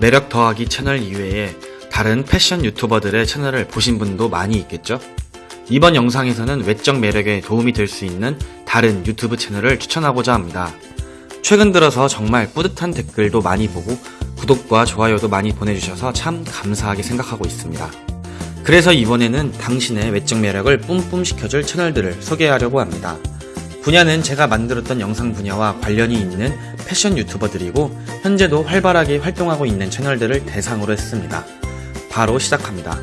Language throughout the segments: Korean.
매력 더하기 채널 이외에 다른 패션 유튜버들의 채널을 보신 분도 많이 있겠죠? 이번 영상에서는 외적 매력에 도움이 될 수 있는 다른 유튜브 채널을 추천하고자 합니다. 최근 들어서 정말 뿌듯한 댓글도 많이 보고 구독과 좋아요도 많이 보내주셔서 참 감사하게 생각하고 있습니다. 그래서 이번에는 당신의 외적 매력을 뿜뿜 시켜줄 채널들을 소개하려고 합니다. 분야는 제가 만들었던 영상 분야와 관련이 있는 패션 유튜버들이고 현재도 활발하게 활동하고 있는 채널들을 대상으로 했습니다. 바로 시작합니다.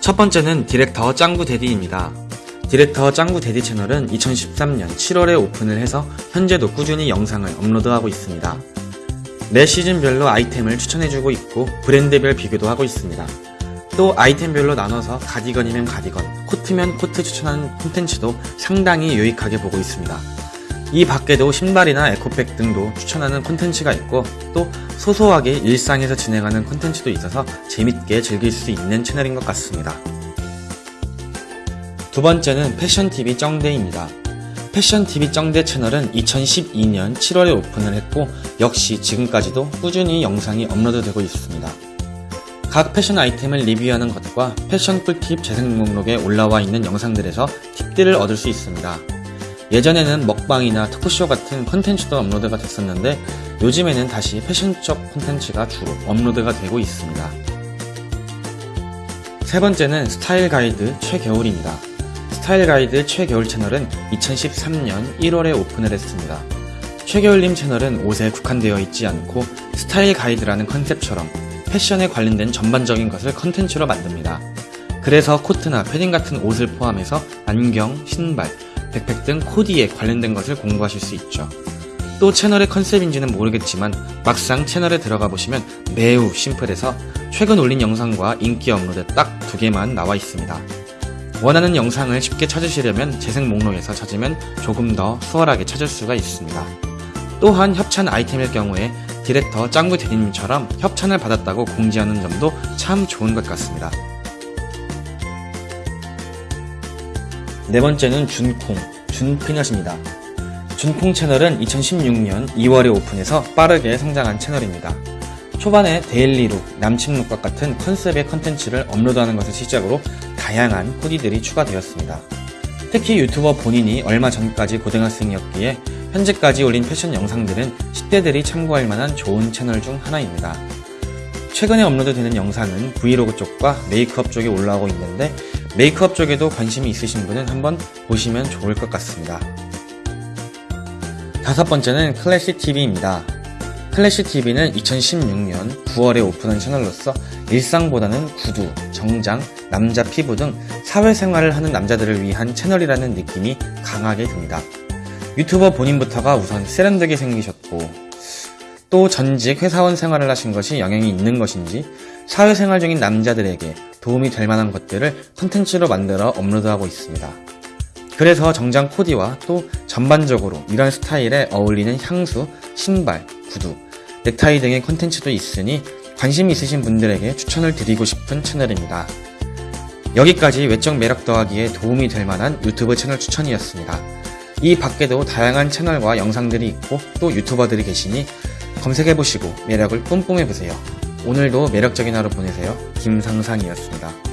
첫 번째는 디렉터 짱구 대디입니다. 디렉터 짱구 대디 채널은 2013년 7월에 오픈을 해서 현재도 꾸준히 영상을 업로드하고 있습니다. 매 시즌별로 아이템을 추천해주고 있고 브랜드별 비교도 하고 있습니다. 또 아이템별로 나눠서 가디건이면 가디건, 코트면 코트 추천하는 콘텐츠도 상당히 유익하게 보고 있습니다. 이 밖에도 신발이나 에코백 등도 추천하는 콘텐츠가 있고 또 소소하게 일상에서 진행하는 콘텐츠도 있어서 재밌게 즐길 수 있는 채널인 것 같습니다. 두 번째는 패션TV 쩡대입니다. 패션TV 쩡대 채널은 2012년 7월에 오픈을 했고 역시 지금까지도 꾸준히 영상이 업로드되고 있습니다. 각 패션 아이템을 리뷰하는 것과 패션 꿀팁 재생 목록에 올라와 있는 영상들에서 팁들을 얻을 수 있습니다. 예전에는 먹방이나 토크쇼 같은 컨텐츠도 업로드가 됐었는데 요즘에는 다시 패션적 콘텐츠가 주로 업로드가 되고 있습니다. 세 번째는 스타일 가이드 최겨울입니다. 스타일 가이드 최겨울 채널은 2013년 1월에 오픈을 했습니다. 최겨울님 채널은 옷에 국한되어 있지 않고 스타일 가이드라는 컨셉처럼 패션에 관련된 전반적인 것을 컨텐츠로 만듭니다. 그래서 코트나 패딩 같은 옷을 포함해서 안경, 신발, 백팩 등 코디에 관련된 것을 공부하실 수 있죠. 또 채널의 컨셉인지는 모르겠지만 막상 채널에 들어가 보시면 매우 심플해서 최근 올린 영상과 인기 업로드 딱 두 개만 나와 있습니다. 원하는 영상을 쉽게 찾으시려면 재생 목록에서 찾으면 조금 더 수월하게 찾을 수가 있습니다. 또한 협찬 아이템일 경우에 디렉터 짱구 대디님처럼 협찬을 받았다고 공지하는 점도 참 좋은 것 같습니다. 네 번째는 준콩, 준피넛입니다. 준콩 채널은 2016년 2월에 오픈해서 빠르게 성장한 채널입니다. 초반에 데일리룩, 남친룩과 같은 컨셉의 컨텐츠를 업로드하는 것을 시작으로 다양한 코디들이 추가되었습니다. 특히 유튜버 본인이 얼마 전까지 고등학생이었기에 현재까지 올린 패션 영상들은 10대들이 참고할 만한 좋은 채널 중 하나입니다. 최근에 업로드되는 영상은 브이로그 쪽과 메이크업 쪽에 올라오고 있는데 메이크업 쪽에도 관심이 있으신 분은 한번 보시면 좋을 것 같습니다. 다섯 번째는 클래시TV입니다. 클래시TV는 2016년 9월에 오픈한 채널로서 일상보다는 구두, 정장, 남자 피부 등 사회생활을 하는 남자들을 위한 채널이라는 느낌이 강하게 듭니다. 유튜버 본인부터가 우선 세련되게 생기셨고 또 전직 회사원 생활을 하신 것이 영향이 있는 것인지 사회생활 중인 남자들에게 도움이 될 만한 것들을 컨텐츠로 만들어 업로드하고 있습니다. 그래서 정장 코디와 또 전반적으로 이런 스타일에 어울리는 향수, 신발, 구두, 넥타이 등의 컨텐츠도 있으니 관심 있으신 분들에게 추천을 드리고 싶은 채널입니다. 여기까지 외적 매력 더하기에 도움이 될 만한 유튜브 채널 추천이었습니다. 이 밖에도 다양한 채널과 영상들이 있고 또 유튜버들이 계시니 검색해보시고 매력을 뿜뿜해보세요. 오늘도 매력적인 하루 보내세요. 김상상이었습니다.